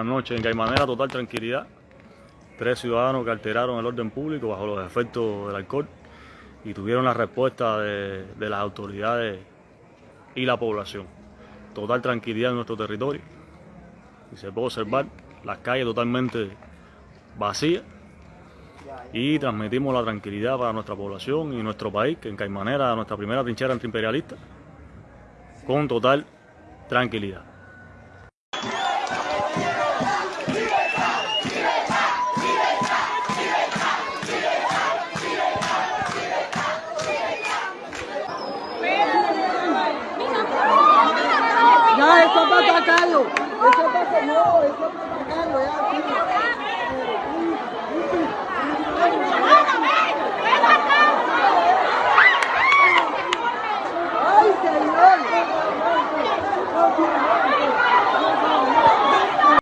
Buenas noches. En Caimanera, total tranquilidad. Tres ciudadanos que alteraron el orden público bajo los efectos del alcohol y tuvieron la respuesta de, de las autoridades y la población. Total tranquilidad en nuestro territorio. Y se puede observar las calles totalmente vacías y transmitimos la tranquilidad para nuestra población y nuestro país, que en Caimanera, nuestra primera trinchera antiimperialista, con total tranquilidad. and we are